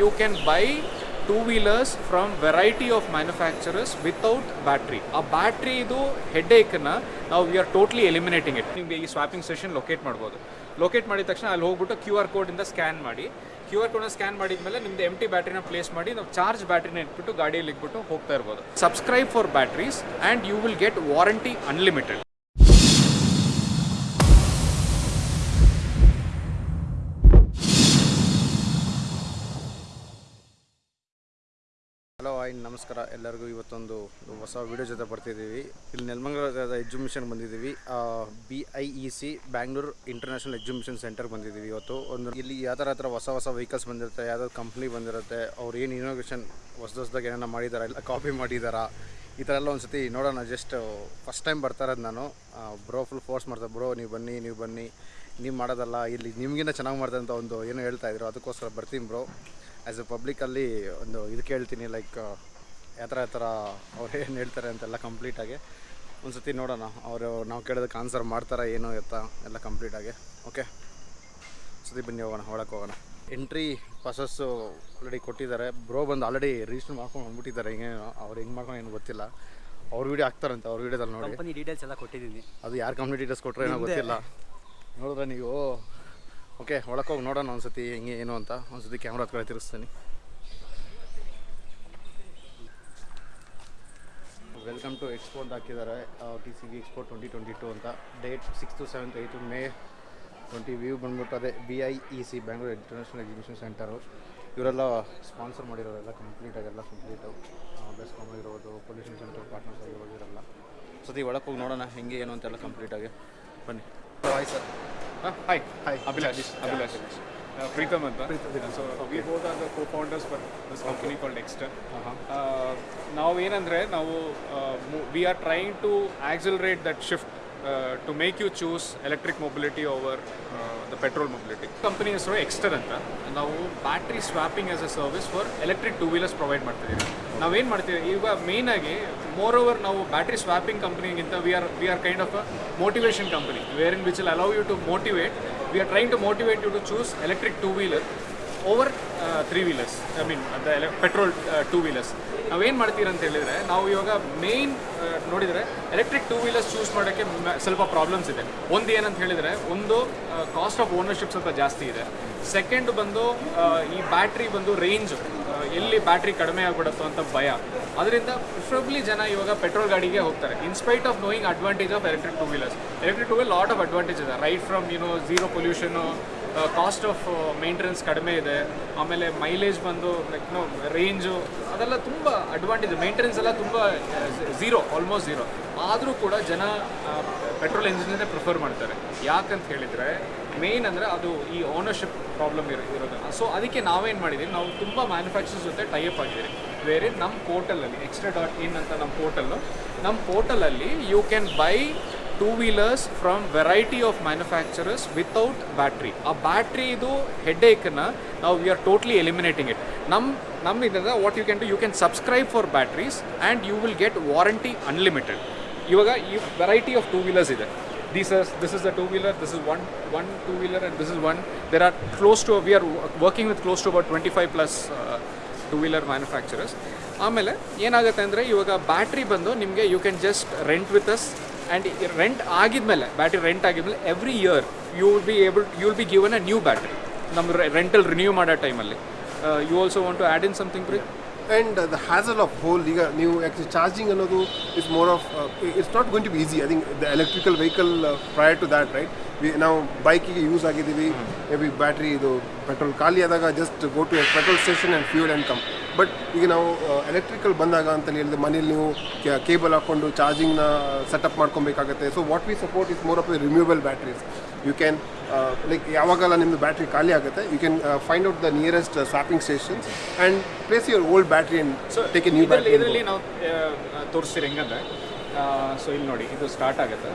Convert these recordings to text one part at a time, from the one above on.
you can buy two wheelers from variety of manufacturers without battery ಆ battery ಇದು ಹೆಡ್ಏಕನ್ನು ನಾವು we are totally eliminating it ನಿಮಗೆ ಈ ಸ್ವಾಪಿಂಗ್ ಸೆಷನ್ ಲೊಕೇಟ್ ಮಾಡ್ಬೋದು. ಲೊಕೇಟ್ ಮಾಡಿದ ತಕ್ಷಣ ಅಲ್ಲಿ ಹೋಗ್ಬಿಟ್ಟು ಕ್ಯೂ ಆರ್ ಕೋಡಿಂದ ಸ್ಕ್ಯಾನ್ ಮಾಡಿ. ಕ್ಯೂ ಆರ್ ಕೋಡ್ನ ಸ್ಕ್ಯಾನ್ ಮಾಡಿದ್ಮೇಲೆ ನಿಮ್ದು ಎಂ ಟಿ ಬ್ಯಾಟ್ರಿನ ಪ್ಲೇಸ್ ಮಾಡಿ, ನಾವು ಚಾರ್ಜ್ ಬ್ಯಾಟ್ರಿನ ಇಟ್ಬಿಟ್ಟು ಗಾಡಿಯಲ್ಲಿ ಇಟ್ಬಿಟ್ಟು ಹೋಗ್ತಾ ಇರ್ಬೋದು. Subscribe for batteries and you will get warranty unlimited hello hi ನಮಸ್ಕಾರ ಎಲ್ಲರಿಗೂ. ಇವತ್ತೊಂದು ಹೊಸ ವಿಡಿಯೋ ಜೊತೆ ಬರ್ತಿದ್ದೀವಿ. ಇಲ್ಲಿ ನೆಲಮಂಗಲದ ಎಕ್ಸಿಬಿಷನ್ ಬಂದಿದ್ದೀವಿ. B I E C Bangalore international exhibition centre ಬಂದಿದ್ದೀವಿ ಇವತ್ತು. ಒಂದು ಇಲ್ಲಿ ಯಾವ ಥರ ಹತ್ರ ಹೊಸ ಹೊಸ ವೆಹಿಕಲ್ಸ್ ಬಂದಿರುತ್ತೆ ಯಾವ್ದಾದ್ರು ಕಂಪ್ನಿ ಬಂದಿರುತ್ತೆ, ಅವ್ರು ಏನು ಇನೋವೇಷನ್ ಹೊಸ ಹೊಸದಾಗಿ ಏನಾರ ಮಾಡಿದಾರ, ಇಲ್ಲ ಕಾಪಿ ಮಾಡಿದಾರಾ, ಈ ಥರ ಎಲ್ಲ ಒಂದು ಸತಿ ನೋಡೋಣ ಜಸ್ಟ್ ಫಸ್ಟ್ ಟೈಮ್ ಬರ್ತಾ ಇರೋದು ನಾನು. ಬ್ರೋ ಫುಲ್ ಫೋರ್ಸ್ ಮಾಡ್ತಾರೆ. ಬ್ರೋ ನೀವು ಬನ್ನಿ ನೀವು ಬನ್ನಿ, ನೀವು ಮಾಡೋದಲ್ಲ, ಇಲ್ಲಿ ನಿಮಗಿನ್ನ ಚೆನ್ನಾಗಿ ಮಾಡ್ತಾರೆ ಅಂತ ಒಂದು ಏನು ಹೇಳ್ತಾ ಇದ್ರು. ಅದಕ್ಕೋಸ್ಕರ ಬರ್ತೀನಿ ಬ್ರೋ ಆ್ಯಸ್ ಎ ಪಬ್ಲಿಕಲ್ಲಿ ಒಂದು ಇದು ಕೇಳ್ತೀನಿ ಲೈಕ್ ಯಾವ ಥರ ಯಾವ ಥರ ಅವ್ರು ಏನು ಹೇಳ್ತಾರೆ ಅಂತೆಲ್ಲ ಕಂಪ್ಲೀಟಾಗಿ ಒಂದು ಸತಿ ನೋಡೋಣ. ಅವರು ನಾವು ಕೇಳೋದಕ್ಕೆ ಆನ್ಸರ್ ಮಾಡ್ತಾರಾ ಏನು ಎತ್ತ ಎಲ್ಲ ಕಂಪ್ಲೀಟಾಗಿ ಓಕೆ ಸತಿ ಬನ್ನಿ ಹೋಗೋಣ ಒಳಕ್ಕೆ ಹೋಗೋಣ. ಎಂಟ್ರಿ ಪಾಸಸ್ಸು ಆಲ್ರೆಡಿ ಕೊಟ್ಟಿದ್ದಾರೆ. ಬ್ರೋ ಬಂದು ಆಲ್ರೆಡಿ ರಿಜಿಸ್ಟರ್ ಮಾಡ್ಕೊಂಡು ಬಂದ್ಬಿಟ್ಟಿದ್ದಾರೆ. ಹಿಂಗೆ ಅವ್ರು ಹೆಂಗೆ ಮಾಡ್ಕೊಂಡು ಏನು ಗೊತ್ತಿಲ್ಲ. ಅವ್ರ ವೀಡಿಯೋ ಹಾಕ್ತಾರಂತೆ ಅವ್ರ ವೀಡಿಯೋದಲ್ಲಿ ನೋಡಿ. ಡೀಟೇಲ್ಸ್ ಎಲ್ಲ ಕೊಟ್ಟಿದ್ದೀನಿ. ಅದು ಯಾರು ಕಂಪ್ನಿ ಡೀಟೇಲ್ಸ್ ಕೊಟ್ಟರೆ ಏನೋ ಗೊತ್ತಿಲ್ಲ. ನೋಡಿದ್ರೆ ನೀವು ಓಕೆ ಒಳಕ್ಕೆ ಹೋಗಿ ನೋಡೋಣ ಒಂದ್ಸತಿ ಹೆಂಗೆ, ಏನು ಅಂತ. ಒಂದ್ಸತಿ ಕ್ಯಾಮ್ರಾ ಹತ್ರ ತಿರುಗಿಸ್ತೀನಿ. ವೆಲ್ಕಮ್ ಟು ಎಕ್ಸ್ಪೋ ಅಂತ ಹಾಕಿದ್ದಾರೆ. T C V expo twenty twenty two ಅಂತ. Date six to seventh eighth May twenty view ಬಂದ್ಬಿಟ್ಟು ಅದೇ B I E C Bangalore international exhibition centre ಇವರೆಲ್ಲ ಸ್ಪಾನ್ಸರ್ ಮಾಡಿರೋರೆಲ್ಲ ಕಂಪ್ಲೀಟಾಗಿ ಎಲ್ಲ ಕಂಪ್ಲೀಟು ಬೆಸ್ಕಾಮ್ ಆಗಿರ್ಬೋದು ಪೊಲ್ಯೂಷನ್ ಸೆಂಟರ್ ಪಾರ್ಟ್ನರ್ಸ್ ಆಗಿರ್ಬೋದು, ಇವರೆಲ್ಲ. ಸತಿ ಒಳಕ್ಕೆ ಹೋಗಿ ನೋಡೋಣ ಹೆಂಗೆ, ಏನು ಅಂತೆಲ್ಲ ಕಂಪ್ಲೀಟಾಗಿ ಬನ್ನಿ. Bye sir hi hi Abhilash Abhilash Preetham ಅಂತ. So we both are the co founders for this company called Exter ನಾವು ಏನಂದರೆ ನಾವು we are trying to accelerate that shift to make you choose electric mobility over the petrol mobility company ಹೆಸರು Exter ಅಂತ ನಾವು battery swapping as a service for electric two wheelers provide ಮಾಡ್ತಿದ್ದೀವಿ. ನಾವೇನು ಮಾಡ್ತೀವಿ? ಈಗ ಮೇಯ್ನಾಗಿ ಮೋರ್ ಓವರ್ ನಾವು battery swapping ಕಂಪ್ನಿಗಿಂತ we are we are kind of a motivation company where in which will allow you to motivate we are trying to motivate you to choose electric two wheeler over three wheelers I mean the petrol two wheelers ನಾವೇನು ಮಾಡ್ತೀರ ಅಂತ ಹೇಳಿದರೆ, ನಾವು ಇವಾಗ main ನೋಡಿದರೆ electric two wheelers choose ಮಾಡೋಕ್ಕೆ ಸ್ವಲ್ಪ problems ಇದೆ. ಒಂದು ಏನಂತ ಹೇಳಿದರೆ, ಒಂದು ಕಾಸ್ಟ್ ಆಫ್ ಓನರ್ಶಿಪ್ ಸ್ವಲ್ಪ ಜಾಸ್ತಿ ಇದೆ. ಸೆಕೆಂಡ್ ಬಂದು ಈ ಬ್ಯಾಟ್ರಿ ಬಂದು ರೇಂಜ್ ಎಲ್ಲಿ ಬ್ಯಾಟ್ರಿ ಕಡಿಮೆ ಆಗ್ಬಿಡುತ್ತೋ ಅಂತ ಭಯ. ಅದರಿಂದ ಪ್ರಿಫರಬ್ಲಿ ಜನ ಇವಾಗ ಪೆಟ್ರೋಲ್ ಗಾಡಿಗೆ ಹೋಗ್ತಾರೆ. In spite of knowing advantage of electric two wheelers electric two wheel lot of advantage ಇದೆ right from you know zero pollution cost of maintenance ಕಡಿಮೆ ಇದೆ. ಆಮೇಲೆ ಮೈಲೇಜ್ ಬಂದು ಲೈಕ್ ನೋ ರೇಂಜು ಅದೆಲ್ಲ ತುಂಬ ಅಡ್ವಾಂಟೇಜ್ ಮೇಂಟೆನೆನ್ಸ್ ಎಲ್ಲ ತುಂಬ ಝೀರೋ ಆಲ್ಮೋಸ್ಟ್ ಝೀರೋ ಆದರೂ ಕೂಡ ಜನ ಪೆಟ್ರೋಲ್ ಇಂಜಿನೇ ಪ್ರಿಫರ್ ಮಾಡ್ತಾರೆ. ಯಾಕಂತ ಹೇಳಿದರೆ ಮೇನ್ ಅಂದರೆ ಅದು ಈ ಓನರ್ಶಿಪ್ ಪ್ರಾಬ್ಲಮ್ ಇರೋ ಇರೋದು ಸೊ ಅದಕ್ಕೆ ನಾವೇನು ಮಾಡಿದ್ದೀವಿ ನಾವು ತುಂಬ ಮ್ಯಾನುಫ್ಯಾಕ್ಚರ್ಸ್ ಜೊತೆ ಟೈಅಪ್ ಆಗಿದ್ದೀವಿ ಬೇರೆ ನಮ್ಮ ಪೋರ್ಟಲಲ್ಲಿ ಎಕ್ಸ್ಟ್ರಾ ಡಾಟ್ ಇನ್ ಅಂತ ನಮ್ಮ ಪೋರ್ಟಲ್ಲು ನಮ್ಮ ಪೋರ್ಟಲಲ್ಲಿ you can buy two wheelers from variety of manufacturers without battery ಆ ಬ್ಯಾಟ್ರಿ ಇದು ಹೆಡ್ಏಕನ್ನು ನಾವು we are totally eliminating it ನಮ್ಮ ನಮ್ಮ ಇದರಿಂದ what you can do you can subscribe for batteries and you will get warranty unlimited ಇವಾಗ ಈ variety of two wheelers ಇದೆ. These are this is the two wheeler this is one one two wheeler and this is one. There are close to we are working with close to about 25 plus uh, two wheeler manufacturers ಆಮೇಲೆ ಏನಾಗುತ್ತೆ ಅಂದರೆ ಇವಾಗ battery ಬಂದು ನಿಮಗೆ you can just rent with us and rent ಆಗಿದ್ಮೇಲೆ battery rent ಆಗಿದ್ಮೇಲೆ every year you will be able you will be given a new battery ನಮ್ಮ rental renew ಮಾಡೋ ಟೈಮಲ್ಲಿ you also want to add in something free and the hassle of whole whole ಈಗ ನೀವು actually charging ಅನ್ನೋದು is more of it's not not to be easy I think the electrical vehicle prior to that right that, right? We, ನಾವು ಬೈಕಿಗೆ use ಆಗಿದ್ದೀವಿ. May be battery ಇದು petrol ಖಾಲಿ ಆದಾಗ just go to petrol station and fuel and come but ಈಗ ನಾವು electrical ಬಂದಾಗ ಅಂತ ಹೇಳಿದ್ರೆ ಮನೇಲಿ ನೀವು ಕೇಬಲ್ ಹಾಕ್ಕೊಂಡು ಚಾರ್ಜಿಂಗ್ನ setup ಮಾಡ್ಕೊಬೇಕಾಗುತ್ತೆ. So what we support is more of removal batteries you can like ಯಾವಾಗೆಲ್ಲ ನಿಮ್ಮದು ಬ್ಯಾಟ್ರಿ ಖಾಲಿ ಆಗುತ್ತೆ you can find out the nearest swapping stations and place your old battery and take a new battery ಇದರಲ್ಲಿ ನಾವು ತೋರಿಸ್ತೀರಿ ಹೆಂಗಂದ್ರೆ so ಇಲ್ಲಿ ನೋಡಿ ಇದು start ಆಗುತ್ತೆ.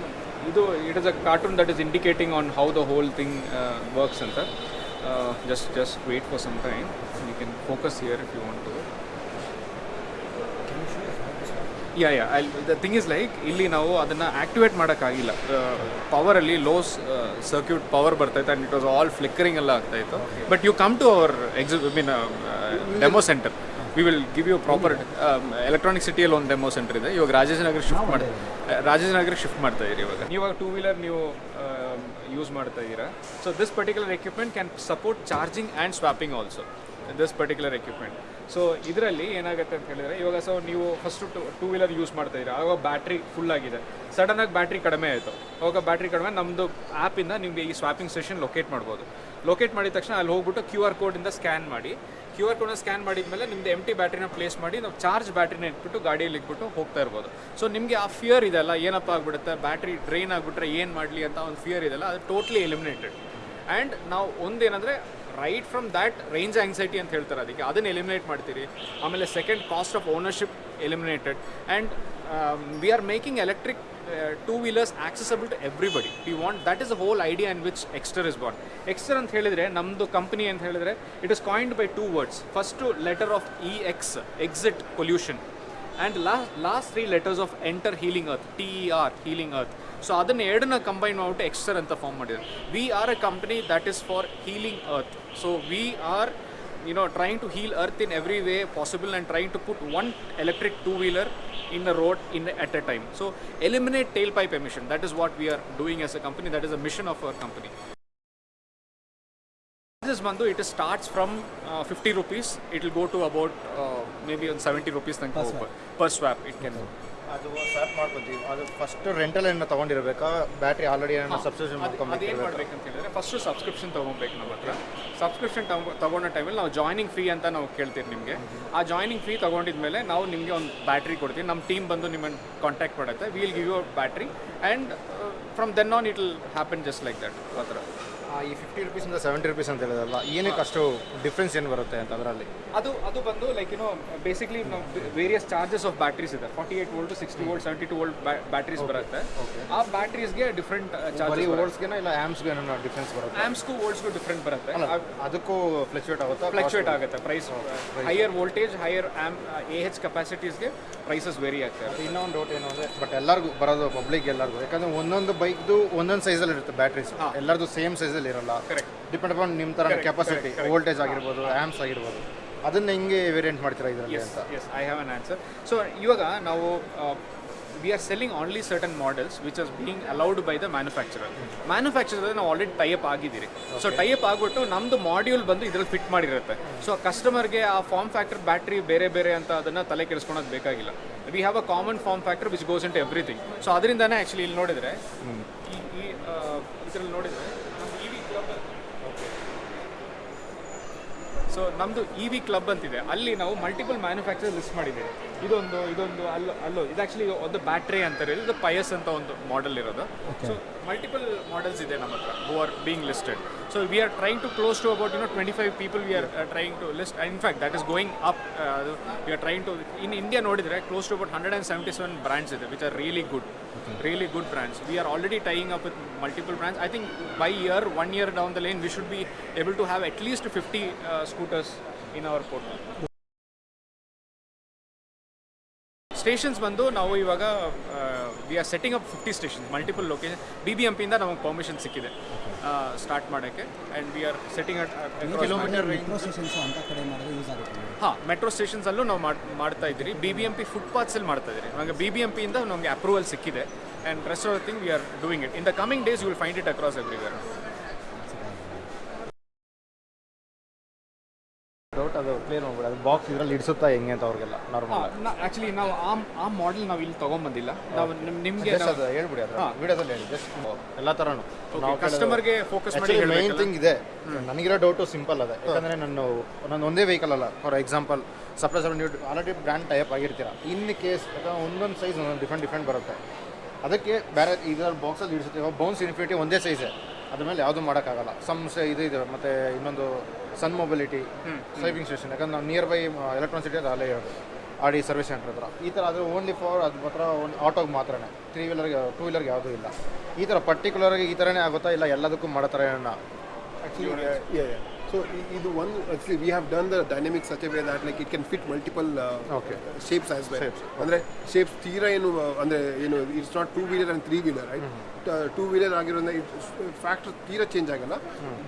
ಇದು it is a cartoon that is indicating on how the whole thing works ಅಂತ. Just just wait for some time you can focus here if you want to yeah yeah the thing is like ಇಲ್ಲಿ ನಾವು ಅದನ್ನು activate ಮಾಡೋಕ್ಕಾಗಿಲ್ಲ. ಪವರಲ್ಲಿ loose circuit power ಬರ್ತೈತೆ and it was all flickering ಎಲ್ಲ ಆಗ್ತಾಯಿತ್ತು but you come to our ಎಕ್ಸಿ mean demo centre we will give you proper electronic ಸಿಟಿಯಲ್ಲಿ ಒಂದು ಡೆಮೋ ಸೆಂಟರ್ ಇದೆ. ಇವಾಗ ರಾಜೇಶನಗರ ಶಿಫ್ಟ್ ಮಾಡಿ ರಾಜೇಶನಗರ ಶಿಫ್ಟ್ ಮಾಡ್ತಾ ಇದ್ದೀರಿ ಇವಾಗ. ಇವಾಗ ಟೂ ವೀಲರ್ ನೀವು ಯೂಸ್ ಮಾಡ್ತಾ ಇದ್ದೀರಾ. So this particular equipment can support charging and swapping also this particular equipment so ಇದರಲ್ಲಿ ಏನಾಗುತ್ತೆ ಅಂತ ಹೇಳಿದರೆ ಇವಾಗ ಸೊ ನೀವು first to two wheeler use ಮಾಡ್ತಾ ಇದ್ದೀರಾ. ಆವಾಗ ಬ್ಯಾಟ್ರಿ ಫುಲ್ ಆಗಿದೆ. ಸಡನ್ನಾಗಿ ಬ್ಯಾಟ್ರಿ ಕಡಿಮೆ ಆಯಿತು. ಅವಾಗ ಬ್ಯಾಟ್ರಿ ಕಡಿಮೆ ನಮ್ಮದು ಆ್ಯಪಿಂದ ನಿಮಗೆ ಈ ಸ್ವಾಪಿಂಗ್ ಸೆಷನ್ ಲೊಕೇಟ್ ಮಾಡ್ಬೋದು. ಲೊಕೇಟ್ ಮಾಡಿದ ತಕ್ಷಣ ಅಲ್ಲಿ ಹೋಗ್ಬಿಟ್ಟು ಕ್ಯೂ ಆರ್ ಕೋಡಿಂದ ಸ್ಕ್ಯಾನ್ ಮಾಡಿ. ಕ್ಯೂ ಆರ್ ಕೋಡ್ನ ಸ್ಕ್ಯಾನ್ ಮಾಡಿದ ಮೇಲೆ ನಿಮ್ದು ಎಂ ಟಿ ಬ್ಯಾಟ್ರಿನ ಪ್ಲೇಸ್ ಮಾಡಿ ನಾವು ಚಾರ್ಜ್ ಬ್ಯಾಟ್ರಿನ ಇಟ್ಬಿಟ್ಟು ಗಾಡಿಯಲ್ಲಿ ಇಟ್ಬಿಟ್ಟು ಹೋಗ್ತಾ ಇರ್ಬೋದು. ಸೊ ನಿಮಗೆ ಆ ಫಿಯರ್ ಇದೆಲ್ಲ ಏನಪ್ಪ ಆಗ್ಬಿಡುತ್ತೆ ಬ್ಯಾಟ್ರಿ ಡ್ರೈನ್ ಆಗಿಬಿಟ್ರೆ ಏನು ಮಾಡಲಿ ಅಂತ ಒಂದು ಫಿಯರ್ ಇದೆಲ್ಲ ಅದು ಟೋಟ್ಲಿ ಎಲಿಮಿನೇಟೆಡ್ ಆ್ಯಂಡ್ ನಾವು ಒಂದೇನಂದರೆ right from that range anxiety ಅಂತ ಹೇಳ್ತಾರೆ ಅದಕ್ಕೆ. ಅದನ್ನು ಎಲಿಮಿನೇಟ್ ಮಾಡ್ತೀರಿ. ಆಮೇಲೆ second cost of ownership eliminated and we are making electric two wheelers accessible to everybody we want that is a whole idea in which Exter is born Exter ಅಂತ ಹೇಳಿದ್ರೆ ನಮ್ಮದು company ಅಂತ ಹೇಳಿದ್ರೆ it is coined by two words first letter of E X exit pollution and last last three letters of enter healing earth T E R healing earth so ಅದನ್ನು ಎರಡನ್ನ combine ಮಾಡಿಬಿಟ್ಟು Exter ಅಂತ form ಮಾಡಿದ್ದಾರೆ we are a company that is for healing earth so we are you know trying to heal earth in every way possible and trying to put one electric two wheeler in the road in at a time so eliminate tailpipe emission that is what we are doing as a company that is a mission of our company this bandu it starts from uh, 50 rupees it will go to about uh, maybe on 70 rupees thank per, per swap it can ಅದು start ಮಾಡ್ಕೊತೀವಿ ಅದು first rental ಏನೋ ತೊಗೊಂಡಿರ್ಬೇಕಾ battery already ಏನೋ subscription ಅದೇನು ಮಾಡ್ಕೊಬೇಕು ಮಾಡ್ಬೇಕಂತ ಹೇಳಿದ್ರೆ first subscription ತೊಗೊಬೇಕು ನಮ್ಮ ಹತ್ರ ಸಬ್ಸ್ಕ್ರಿಪ್ಷನ್ ತಗೊಂಡ ಟೈಮಲ್ಲಿ ನಾವು ಜಾಯ್ನಿಂಗ್ ಫೀ ಅಂತ ನಾವು ಕೇಳ್ತೀವಿ ನಿಮಗೆ. ಆ ಜಾಯ್ನಿಂಗ್ ಫೀ ತೊಗೊಂಡಿದ್ಮೇಲೆ ನಾವು ನಿಮಗೆ ಒಂದು ಬ್ಯಾಟ್ರಿ ಕೊಡ್ತೀವಿ. ನಮ್ಮ ಟೀಮ್ ಬಂದು ನಿಮ್ಮನ್ನು ಕಾಂಟ್ಯಾಕ್ಟ್ ಮಾಡುತ್ತೆ. Will give you battery and from then on it will happen just like that ಆ ಥರ. ಈ ಫಿಫ್ಟಿ ರುಪೀಸಿಂದ ಸೆವೆಂಟಿ ರುಪೀಸ್ ಅಂತ ಹೇಳಿದಲ್ಲ ಏನಕ್ಕೆ ಅಷ್ಟು ಡಿಫ್ರೆನ್ಸ್ ಏನು ಬರುತ್ತೆ ಅಂತ ಅದರಲ್ಲಿ? ಅದು ಅದು ಬಂದು ಲೈಕ್ ಯುನೋ ಬೇಸಿಕ್ಲಿ ನಾವು ವೇರಿಯಸ್ ಚಾರ್ಜಸ್ ಆಫ್ ಬ್ಯಾಟ್ರೀಸ್ ಇದೆ. Forty eight volt sixty volt seventy two volt batteries ಬರುತ್ತೆ. ಆ ಬ್ಯಾಟ್ರೀಸ್ಗೆ ಡಿಫ್ರೆಂಟ್ ಚಾರ್ಜಸ್ ವೋಲ್ಟ್ಸ್ಗೆ ಇಲ್ಲ ಆ್ಯಮ್ಸ್ಗೆ ಏನೋ ಡಿಫ್ರೆನ್ಸ್ ಬರುತ್ತೆ? ಆ್ಯಮ್ಸ್ಗೂ ವೋಲ್ಟ್ಸ್ಗೂ ಡಿಫ್ರೆಂಟ್ ಬರುತ್ತೆ. ಅದಕ್ಕೂ ಫ್ಲಕ್ಚುಯೇಟ್ ಆಗುತ್ತೆ? ಫ್ಲಕ್ಚುಯೇಟ್ ಆಗುತ್ತೆ price higher voltage higher amp A H ಕೆಪಾಸಿಟೀಸ್ಗೆ prices vary ಆಗ್ತವೆ ಇನ್ನೊಂದು ಡೌಟ್ ಏನು ಅಂದರೆ ಬಟ್ ಎಲ್ಲರಿಗೂ ಬರೋದು ಪಬ್ಲಿಕ್ ಎಲ್ಲರಿಗೂ. ಯಾಕಂದ್ರೆ ಒಂದೊಂದು ಬೈಕ್ದು ಒಂದೊಂದು ಸೈಜಲ್ಲಿ ಇರುತ್ತೆ ಬ್ಯಾಟ್ರೀಸ್ ಎಲ್ಲರದು ಸೇಮ್ ಸೈಜಲ್ಲಿ ಇರಲ್ಲ. ಕರೆಕ್ಟ್ ಡಿಪೆಂಡ್ ಅಪಾನ್ ನಿಮ್ಮ ಥರ ಕೆಪಾಸಿಟಿ ವೋಲ್ಟೇಜ್ ಆಗಿರ್ಬೋದು ಆ್ಯಮ್ಸ್ ಆಗಿರ್ಬೋದು. ಅದನ್ನ ಹೆಂಗೆ ವೇರಿಯಂಟ್ ಮಾಡ್ತೀರಾ ಇದರಲ್ಲಿ ಅಂತ? Yes I have an answer so ಇವಾಗ ನಾವು we are selling only certain models which as being allowed by the manufacturer manufacturer ನಾವು ಆಲ್ರೆಡಿ ಟೈಪ್ ಆಗಿದ್ದೀರಿ. ಸೊ ಟೈಪ್ ಆಗಿಬಿಟ್ಟು ನಮ್ದು ಮಾಡ್ಯೂಲ್ ಬಂದು ಇದ್ರಲ್ಲಿ ಫಿಟ್ ಮಾಡಿರುತ್ತೆ. ಸೊ ಕಸ್ಟಮರ್ಗೆ ಆ ಫಾರ್ಮ್ ಫ್ಯಾಕ್ಟರ್ ಬ್ಯಾಟ್ರಿ ಬೇರೆ ಬೇರೆ ಅಂತ ಅದನ್ನ ತಲೆ ಕೆಡಿಸ್ಕೊಳೋದು ಬೇಕಾಗಿಲ್ಲ. We have a common form factor which goes into everything so ಅದರಿಂದನೇ ಆ್ಯಕ್ಚುಲಿ ಇಲ್ಲಿ ನೋಡಿದರೆ ಈ ಈ ಇದರಲ್ಲಿ ನೋಡಿದರೆ ಸೊ ನಮ್ಮದು ಇ ವಿ ಕ್ಲಬ್ ಅಂತಿದೆ. ಅಲ್ಲಿ ನಾವು ಮಲ್ಟಿಪಲ್ ಮ್ಯಾನುಫ್ಯಾಕ್ಚರ್ ಲಿಸ್ಟ್ ಮಾಡಿದ್ದೀವಿ. ಇದೊಂದು ಇದೊಂದು ಅಲ್ಲೋ ಅಲ್ಲೋ. ಇದು ಆ್ಯಕ್ಚುಲಿ ಒಂದು ಬ್ಯಾಟ್ರಿ ಅಂತಾರೆ ಇದು ಪಯಸ್ ಅಂತ ಒಂದು ಮಾಡೆಲ್ ಇರೋದು. ಸೊ ಮಲ್ಟಿಪಲ್ ಮಾಡೆಲ್ಸ್ ಇದೆ ನಮ್ಮ ಹತ್ರ who are being listed so we are trying to close to about you know twenty five people we are trying to list In fact, that is going up. Uh, we are trying to in India, to about hundred and seventy seven brands which are really good, okay. really good brands. We are already tying up with multiple brands. I think by year, one year down the lane, we should be able to have at least 50 uh, scooters in our portal. Stations ಬಂದು ನಾವು ಇವಾಗ we are setting up fifty station multiple location B B ಎಂಪಿಯಿಂದ ನಮಗೆ permission ಸಿಕ್ಕಿದೆ start ಮಾಡೋಕ್ಕೆ. And we are setting at kilometre ಹಾಂ metro ಸ್ಟೇಷನ್ಸಲ್ಲೂ ನಾವು ಮಾಡ್ ಮಾಡ್ತಾ ಇದ್ದೀರಿ. ಬಿ ಬಿ ಎಂ ಪಿ ಫುಟ್ಪಾತ್ಸಲ್ಲಿ ಮಾಡ್ತಾ ಇದ್ದೀರಿ. ನಮಗೆ ಬಿ ಬಿ ಎಂ ಪಿಯಿಂದ ನಮಗೆ ಅಪ್ರೂವಲ್ ಸಿಕ್ಕಿದೆ. And rest of thing we are doing it in the coming days you will find it across everywhere clear ಮಾಡ್ಬಿಡಿ ಅದು ಬಾಕ್ಸ್ ಇದರಲ್ಲಿ ಇಡಿಸುತ್ತಾ ಹೆಂಗೆ ಅಂತ ಅವ್ರಿಗೆಲ್ಲ ನಾರ್ಮಲ್ ಆ್ಯಕ್ಚುಲಿ ನಾವು ಆ ಆ ಮಾಡೆಲ್ ನಾವು ಇಲ್ಲಿ ತೊಗೊಂಬಂದಿಲ್ಲ. ನಾವು ನಿಮಗೆ ಅದು ಹೇಳ್ಬಿಡಿ ಅದು ವಿಡಿಯೋದಲ್ಲಿ ಹೇಳಿ ಜಸ್ಟ್ ಎಲ್ಲ ಥರನೂ ನಾವು ಕಸ್ಟಮರ್ಗೆ ಫೋಕಸ್ ಮಾಡಿ ಮೈನ್ ಥಿಂಗ್ ಇದೆ. ನನಗಿರೋ ಡೌಟು ಸಿಂಪಲ್ ಅದೇ. ಯಾಕಂದರೆ ನಾನು ನಾನು ಒಂದೇ ವೆಹಿಕಲ್ ಅಲ್ಲ. ಫಾರ್ ಎಕ್ಸಾಂಪಲ್ ಸಪ್ರೈಸ್ ಸಪ್ಲೈ ನೀವು ಆಲ್ರೆಡಿ ಬ್ರ್ಯಾಂಡ್ ಟೈಪ್ ಆಗಿರ್ತೀರ. ಇನ್ ಕೇಸ್ ಅಥವಾ ಒಂದೊಂದು ಸೈಜ್ ಒಂದೊಂದು ಡಿಫ್ರೆಂಟ್ ಡಿಫ್ರೆಂಟ್ ಬರುತ್ತೆ. ಅದಕ್ಕೆ ಬೇರೆ ಇದರ ಬಾಕ್ಸಲ್ಲಿ ಇಡಿಸುತ್ತೆ. ಬೌನ್ಸ್ ಇನ್ಫಿನಿಟಿ ಒಂದೇ ಸೈಜೇ ಅದ್ರ ಮೇಲೆ ಯಾವುದೂ ಮಾಡೋಕ್ಕಾಗಲ್ಲ. ಸಮ್ ಇದು ಇದೆ ಮತ್ತು ಇನ್ನೊಂದು ಸನ್ ಮೊಬಿಲಿಟಿ ಸೇವಿಂಗ್ ಸ್ಟೇಷನ್ ಯಾಕಂದ್ರೆ ನಾವು ನಿಯರ್ ಬೈ ಎಲೆಕ್ಟ್ರಾನಿಸಿಟಿ ಅದು ಅಲ್ಲೇ ಇರೋದು ಆಡಿ ಸರ್ವಿಸ್ ಸೆಂಟರ್ ಹತ್ರ. ಈ ಥರ ಅದು ಓನ್ಲಿ ಫಾರ್ ಅದು ಮಾತ್ರ ಒಂದು ಆಟೋಗೆ ಮಾತ್ರನೇ. ತ್ರೀ ವೀಲರ್ಗೆ ಟೂ ವೀಲರ್ಗೆ ಯಾವುದೂ ಇಲ್ಲ. ಈ ಥರ ಪರ್ಟಿಕ್ಯುಲರ್ಗೆ ಈ ಥರನೇ ಆಗುತ್ತಾ ಇಲ್ಲ ಎಲ್ಲದಕ್ಕೂ ಮಾಡೋ ಥರ ಏನೋ Actually, uh, yeah, yeah. So ಇದು ಒಂದು we have done the dynamic such way that like it can fit multiple Okay. Shapes as well ಅಂದರೆ ಶೇಪ್ಸ್ ತೀರಾ ಏನು ಅಂದರೆ ಏನು it's not two wheeler and three wheeler right two wheeler ಆಗಿರೋದ್ರಿಂದ it factor ತೀರಾ change ಆಗಲ್ಲ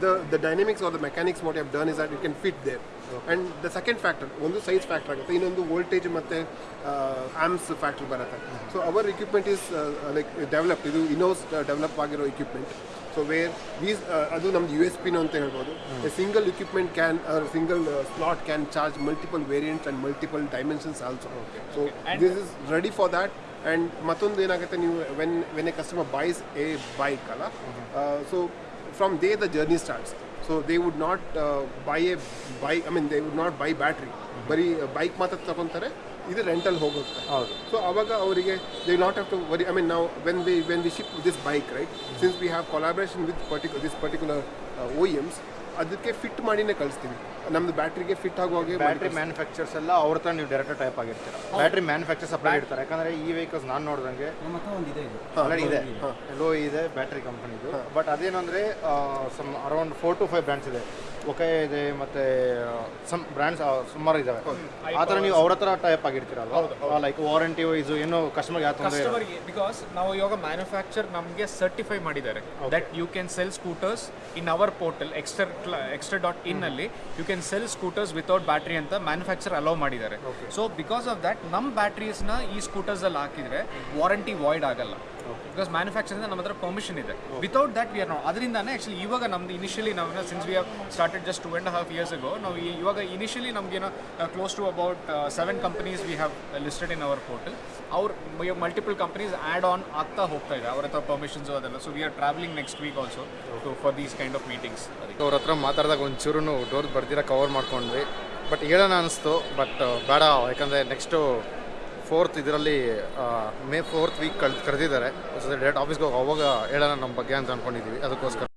the the dynamics are the mechanics what have done is that it can fit there and the second factor ಒಂದು size factor ಆಗುತ್ತೆ ಇನ್ನೊಂದು voltage ಮತ್ತು amps factor ಬರುತ್ತೆ. So our equipment is like develop ಇದು ಇನೋಸ್ develop ಆಗಿರೋ equipment so wear ವೀಸ್ ಅದು ನಮ್ದು ಯು ಎಸ್ ಪಿನೋ ಅಂತ ಹೇಳ್ಬೋದು. A single equipment can single slot can charge multiple variants and multiple dimensions also so this is ready for that and ಮತ್ತೊಂದು ಏನಾಗುತ್ತೆ ನೀವು when when a customer buys a bike ಅಲ್ಲ? So from they the journey starts so they not not buy a buy I mean they would not buy battery ಬರೀ bike ಮಾತ್ರ ತಗೊತಾರೆ ಇದು rental ಹೋಗುತ್ತೆ. ಹೌದು. ಸೊ ಅವಾಗ ಅವರಿಗೆ they not have to worry I mean ನಾವು when we when we ship this bike right since we have collaboration with particular this particular OEMs ಅದಕ್ಕೆ ಫಿಟ್ ಮಾಡಿನೇ ಕಳಿಸ್ತೀವಿ ನಮ್ದು ಬ್ಯಾಟ್ರಿಗೆ ಫಿಟ್ ಆಗುವಾಗೆ ಬ್ಯಾಟ್ರಿ ಮ್ಯಾನುಫ್ಯಾಕ್ಚರ್ಸ್ ಎಲ್ಲ ಅವ್ರ ಹತ್ರ ನೀವು ಡೈರೆಕ್ಟ್ ಟೈಪ್ ಆಗಿರ್ತೀರ. ಬ್ಯಾಟ್ರಿ ಮ್ಯಾನುಫ್ಯಾಕ್ಚರ್ ಸಪ್ಲೈ ಇರ್ತಾರೆ. ಯಾಕಂದ್ರೆ ಈ ವೆಹಿಕಲ್ಸ್ ನಾನು ನೋಡಿದಂಗೆ ಇದೆ ಇದು. ಆಲ್ರೆಡಿ ಇದೆ. ಲೋ ಇದೆ ಬ್ಯಾಟ್ರಿ ಕಂಪನಿದು ಬಟ್ ಅದೇನಂದ್ರೆ some around four to five brands ಇದೆ. ಒಕೆ ಇದೆ ಮತ್ತೆ ಸಮ್ ಬ್ರ್ಯಾಂಡ್ಸ್ ಸುಮಾರು ಇದಾವೆ. ಆ ಥರ ನೀವು ಅವ್ರ ಹತ್ರ ಟೈಪ್ ಆಗಿರ್ತೀರಲ್ವಾ? ಲೈಕ್ ವಾರಂಟಿ ವೈಸ್ ಏನು ಕಸ್ಟಮರ್ ಯಾವ ತೊಂದರೆ ಬಿಕಾಸ್ ನಾವು ಇವಾಗ ಮ್ಯಾನುಫ್ಯಾಕ್ಚರ್ ನಮಗೆ ಸರ್ಟಿಫೈ ಮಾಡಿದ್ದಾರೆ. That you can sell scooters in our portal Exter extra dot in ಅಲ್ಲಿ you can sell scooters without battery ಅಂತ ಮ್ಯಾನುಫ್ಯಾಕ್ಚರ್ ಅಲೋ ಮಾಡಿದ್ದಾರೆ. ಸೊ ಬಿಕಾಸ್ ಆಫ್ ದಟ್ ನಮ್ಮ ಬ್ಯಾಟ್ರೀಸ್ನ ಈ ಸ್ಕೂಟರ್ಸ್ ಅಲ್ಲಿ ಹಾಕಿದ್ರೆ ವಾರಂಟಿ ವಾಯ್ಡ್ ಆಗಲ್ಲ. ಬಿಕಾಸ್ ಮ್ಯಾನುಫ್ಯಾಕ್ಚರಿಂದ ನಮ್ಮ ಹತ್ರ ಪರ್ಮಿಷನ್ ಇದೆ. ವಿತೌಟ್ ದಟ್ ವಿ ಆರ್ ನಾವು ಅದರಿಂದಾನೆ ಆ್ಯಕ್ಚುಲಿ ಇವಾಗ ನಮ್ದು ಇನಿಷಿಯಲಿ ನಾವು since we have started just two and half years ago ನಾವು ಇವಾಗ initially ನಮಗೇನೋ close to about seven companies we have listed in our portal ಅವ್ರ ಮಲ್ಟಿಪಲ್ ಕಂಪನೀಸ್ ಆ್ಯಡ್ ಆನ್ ಆಗ್ತಾ ಹೋಗ್ತಾ ಇದೆ. ಅವ್ರ ಹತ್ರ ಪರ್ಮಿಷನ್ಸು ಅದೆಲ್ಲ. So we are travelling next week also to for these kind of meetings ಅದಕ್ಕೆ ಅವ್ರ ಹತ್ರ ಮಾತಾಡಿದಾಗ ಒಂಚೂರು ಡೋರ್ ಬರ್ದಿರ ಕವರ್ ಮಾಡ್ಕೊಂಡ್ವಿ. ಬಟ್ ಹೇಳೋಣ ಅನಿಸ್ತು. ಬಟ್ ಬೇಡ. ಯಾಕಂದರೆ ನೆಕ್ಸ್ಟು ಫೋರ್ತ್ ಇದರಲ್ಲಿ ಮೇ ಫೋರ್ತ್ ವೀಕ್ ಕಳ್ ಕರೆದಿದ್ದಾರೆ. ಡೈರೆಕ್ಟ್ ಆಫೀಸ್ಗೆ ಹೋಗಿ, ಅವಾಗ ಹೇಳೋಣ ನಮ್ಮ ಬಗ್ಗೆ ಅಂತ ಅಂದ್ಕೊಂಡಿದ್ದೀವಿ ಅದಕ್ಕೋಸ್ಕರ.